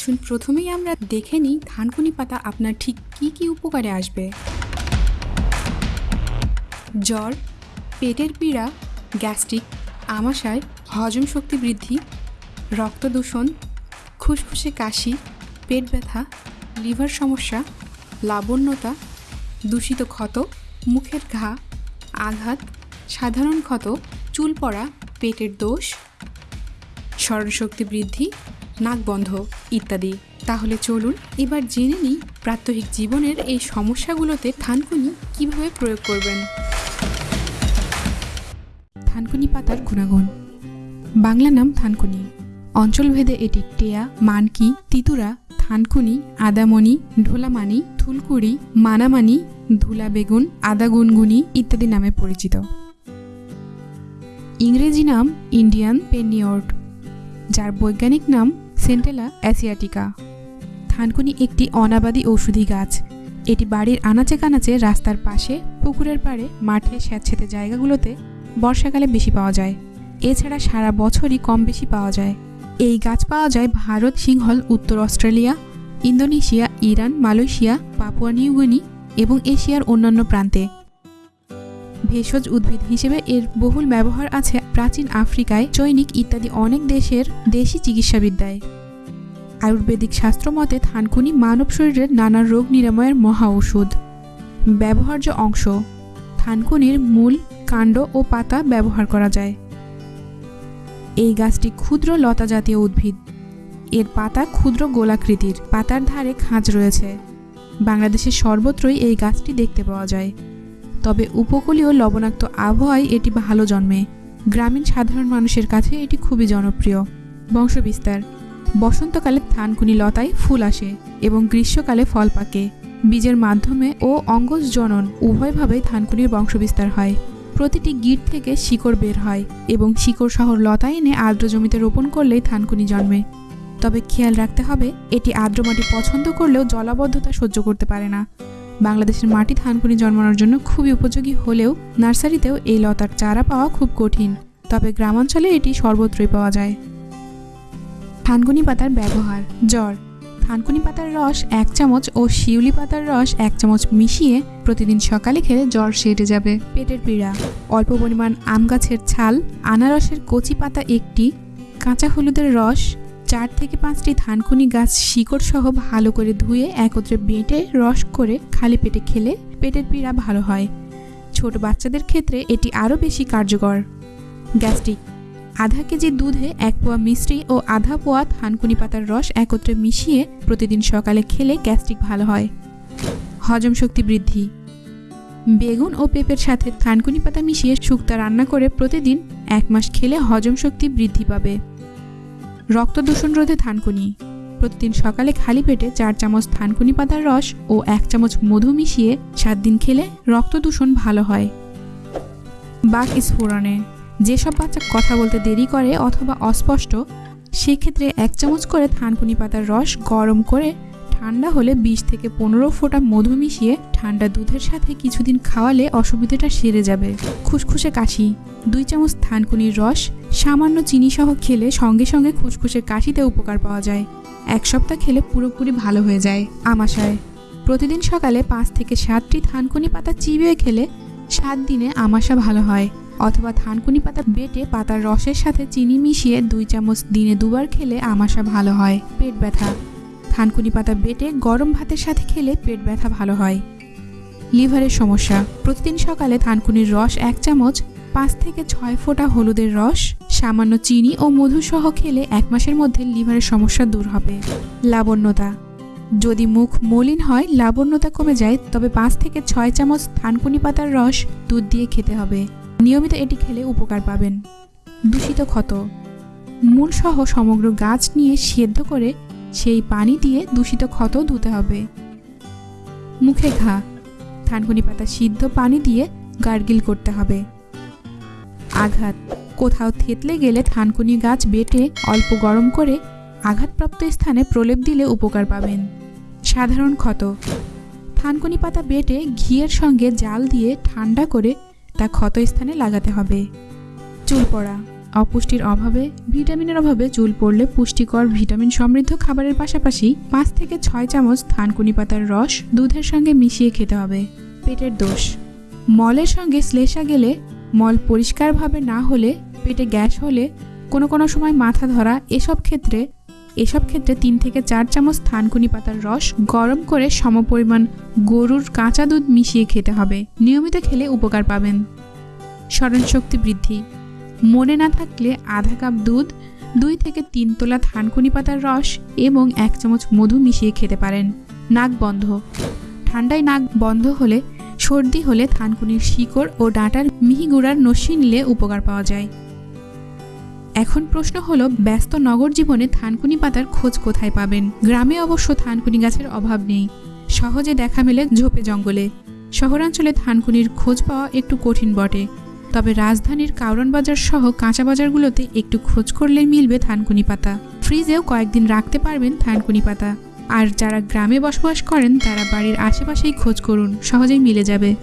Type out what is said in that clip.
আসুন, প্রথমেই আমরা দেখে নিই ধানকুনি পাতা আপনার ঠিক কি কি উপকারে আসবে। জ্বর, পেটের পীড়া, গ্যাস্ট্রিক, আমাশয়, হজম শক্তি বৃদ্ধি, রক্ত দূষণ খুসখুসে কাশি, পেট ব্যথা, লিভার সমস্যা, লাবণ্যতা, দূষিত ক্ষত, মুখের ঘা, আঘাত, সাধারণ ক্ষত, চুল পড়া, পেটের দোষ, স্মরণশক্তি বৃদ্ধি নাক বন্ধ, ইত্যাদি। তাহলে চলুন, এবার জেনে নিই প্রাত্যহিক জীবনের এই সমস্যাগুলোতে থানকুনি কীভাবে প্রয়োগ করবেন। থানকুনি পাতার গুণাগুণ। বাংলা নাম থানকুনি। অঞ্চলভেদে এটি টেয়া, মানকি, তিতুরা, থানকুনি, আদামণি, ঢোলামানি থুলকুড়ি মানামানি ধুলা বেগুন আদা গুনগুনি ইত্যাদি নামে পরিচিত। ইংরেজি নাম ইন্ডিয়ান পেনিওর্ড, যার বৈজ্ঞানিক নাম সেন্টেলা অ্যাসিয়াটিকা। থানকুনি একটি অনাবাদী ঔষধি গাছ। এটি বাড়ির আনাচে কানাচে রাস্তার পাশে, পুকুরের পাড়ে, মাঠে স্যাঁতসেঁতে জায়গাগুলোতে বর্ষাকালে বেশি পাওয়া যায়। এছাড়া সারা বছরই কম বেশি পাওয়া যায়। এই গাছ পাওয়া যায় ভারত সিংহল, উত্তর Australia, Indonesia, Iran, Malaysia, Papua New Guinea এবং এশিয়ার অন্যান্য প্রান্তে। ভেষজ উদ্ভিদ হিসেবে এর বহুল ব্যবহার আছে প্রাচীন আফ্রিকায়, চৈনিক ইত্যাদি অনেক দেশের দেশি চিকিৎসাবিদ্যায়। আয়ুর্বেদিক শাস্ত্র মতে থানকুনি মানব শরীরের নানা রোগ নিরাময়ের মহা ঔষধ। ব্যবহার্য অংশ, থানকুনির মূল কাণ্ড ও পাতা ব্যবহার করা যায়। এই গাছটি ক্ষুদ্র লতা জাতীয় উদ্ভিদ। এর পাতা ক্ষুদ্র গোলাকৃতির। পাতার ধারে খাঁজ রয়েছে। বাংলাদেশের সর্বত্রই এই গাছটি দেখতে পাওয়া যায়। তবে উপকূলীয় লবণাক্ত আবহাওয়ায় এটি ভালো জন্মে। গ্রামীণ সাধারণ মানুষের কাছে এটি খুবই জনপ্রিয়। বংশবিস্তার। বসন্তকালে থানকুনি লতায় ফুল আসে এবং গ্রীষ্মকালে ফল পাকে। বীজের মাধ্যমে ও অঙ্গজ জনন উভয়ভাবেই থানকুনির বংশবিস্তার হয়। প্রতিটি গিট থেকে শিকড় বের হয় এবং শিকড় শহর লতা এনে আর্দ্র জমিতে রোপণ করলেই থানকুনি জন্মে। তবে খেয়াল রাখতে হবে, এটি আর্দ্র মাটি পছন্দ করলেও জলাবদ্ধতা সহ্য করতে পারে না। বাংলাদেশের মাটি থানকুনি জন্মানোর জন্য খুবই উপযোগী হলেও নার্সারিতেও এই লতার চারা পাওয়া খুব কঠিন, তবে গ্রামাঞ্চলে এটি সর্বত্রই পাওয়া যায়। থানকুনি পাতার ব্যবহার। জ্বর। থানকুনি পাতার রস এক চামচ ও শিউলি পাতার রস এক চামচ মিশিয়ে প্রতিদিন সকালে খেলে জ্বর সেরে যাবে। পেটের পীড়া। অল্প পরিমাণ আম গাছের ছাল, আনারসের কচি পাতা একটি, কাঁচা হলুদের রস, চার থেকে পাঁচটি থানকুনি গাছ শিকড় সহ ভালো করে ধুয়ে একত্রে বেটে রস করে খালি পেটে খেলে পেটের পীড়া ভালো হয়। ছোট বাচ্চাদের ক্ষেত্রে এটি আরও বেশি কার্যকর। গ্যাস্ট্রিক। আধা কেজি দুধে এক পোয়া মিষ্টি ও আধা পোয়া থানকুনি পাতার রস একত্রে মিশিয়ে প্রতিদিন সকালে খেলে গ্যাস্ট্রিক ভালো হয়। হজম শক্তি বৃদ্ধি। বেগুন ও পেঁপের সাথে থানকুনি পাতা মিশিয়ে শুক্তা রান্না করে প্রতিদিন এক মাস খেলে হজম শক্তি বৃদ্ধি পাবে। রক্ত দূষণ রোধে থানকুনি। প্রতিদিন সকালে খালি পেটে চার চামচ থানকুনি পাতার রস ও এক চামচ মধু মিশিয়ে সাত দিন খেলে রক্ত দূষণ ভালো হয়। বাক স্ফোরণে। যেসব বাচ্চা কথা বলতে দেরি করে অথবা অস্পষ্ট, সেক্ষেত্রে এক চামচ করে থানকুনি পাতার রস গরম করে ঠান্ডা হলে বিশ থেকে পনেরো ফোঁটা মধু মিশিয়ে ঠান্ডা দুধের সাথে কিছুদিন খাওয়ালে অসুবিধাটা সেরে যাবে। খুসখুসে কাশি, দুই চামচ থানকুনির রস, সামান্য চিনি সহ খেলে সঙ্গে সঙ্গে খুসখুসে কাশিতে উপকার পাওয়া যায়। এক সপ্তাহ খেলে পুরোপুরি ভালো হয়ে যায় আমাশায় প্রতিদিন সকালে পাঁচ থেকে সাতটি থানকুনি পাতা চিবিয়ে খেলে সাত দিনে আমাশা ভালো হয়। অথবা থানকুনি পাতা বেটে পাতার রসের সাথে চিনি মিশিয়ে দুই চামচ দিনে দুবার খেলে আমাশা ভালো হয়, পেট ব্যথা। থানকুনি পাতা বেটে গরম ভাতের সাথে খেলে পেট ব্যথা ভালো হয়। লিভারের সমস্যা। প্রতিদিন সকালে থানকুনির রস এক চামচ, পাঁচ থেকে ছয় ফোঁটা হলুদের রস, সামান্য চিনি ও মধু সহ খেলে এক মাসের মধ্যে লিভারের সমস্যা দূর হবে। লাবণ্যতা। যদি মুখ মলিন হয়, লাবণ্যতা কমে যায়, তবে পাঁচ থেকে ছয় চামচ থানকুনি পাতার রস দুধ দিয়ে খেতে হবে। নিয়মিত এটি খেলে উপকার পাবেন। দূষিত ক্ষত। মূলসহ সমগ্র গাছ নিয়ে সেদ্ধ করে সেই পানি দিয়ে দূষিত ক্ষত ধুতে হবে। মুখে ঘা। থানকুনি পাতা সিদ্ধ পানি দিয়ে গার্গিল করতে হবে। আঘাত। কোথাও থেতলে গেলে থানকুনি গাছ বেটে অল্প গরম করে আঘাতপ্রাপ্ত স্থানে প্রলেপ দিলে উপকার পাবেন। সাধারণ ক্ষত। থানকুনি পাতা বেটে ঘিয়ের সঙ্গে জাল দিয়ে ঠান্ডা করে তা ক্ষত স্থানে লাগাতে হবে। চুল পড়া। অপুষ্টির অভাবে, ভিটামিনের অভাবে চুল পড়লে পুষ্টিকর, ভিটামিন সমৃদ্ধ খাবারের পাশাপাশি পাঁচ থেকে ছয় চামচ থানকুনি পাতার রস দুধের সঙ্গে মিশিয়ে খেতে হবে। পেটের দোষ। মলের সঙ্গে শ্লেষা গেলে মল পরিষ্কারভাবে না হলে, পেটে গ্যাস হলে কোনো কোনো সময় মাথা ধরা এসব ক্ষেত্রে এসব ক্ষেত্রে তিন থেকে চার চামচ থানকুনি পাতার রস গরম করে সমপরিমাণ গরুর কাঁচা দুধ মিশিয়ে খেতে হবে। নিয়মিত খেলে উপকার পাবেন। স্মরণশক্তি বৃদ্ধি। মনে না থাকলে আধা কাপ দুধ, দুই থেকে তিন তোলা থানকুনি পাতার রস এবং এক চামচ মধু মিশিয়ে খেতে পারেন। নাক বন্ধ। ঠান্ডায় নাক বন্ধ হলে, সর্দি হলে থানকুনির শিকড় ও ডাঁটার মিহি গুঁড়ার নস্যি নিলে উপকার পাওয়া যায়। এখন প্রশ্ন হলো, ব্যস্ত নগর জীবনে থানকুনি পাতার খোঁজ কোথায় পাবেন? গ্রামে অবশ্য থানকুনি গাছের অভাব নেই। সহজে দেখা মেলে ঝোপে জঙ্গলে। শহরাঞ্চলে থানকুনির খোঁজ পাওয়া একটু কঠিন বটে। তবে রাজধানীর কাউরন বাজার সহ কাঁচা বাজারগুলোতে একটু খোঁজ করলে মিলবে থানকুনি পাতা। ফ্রিজেও কয়েকদিন রাখতে পারবেন থানকুনি পাতা। আর যারা গ্রামে বসবাস করেন, তারা বাড়ির আশেপাশেই খোঁজ করুন, সহজেই মিলে যাবে।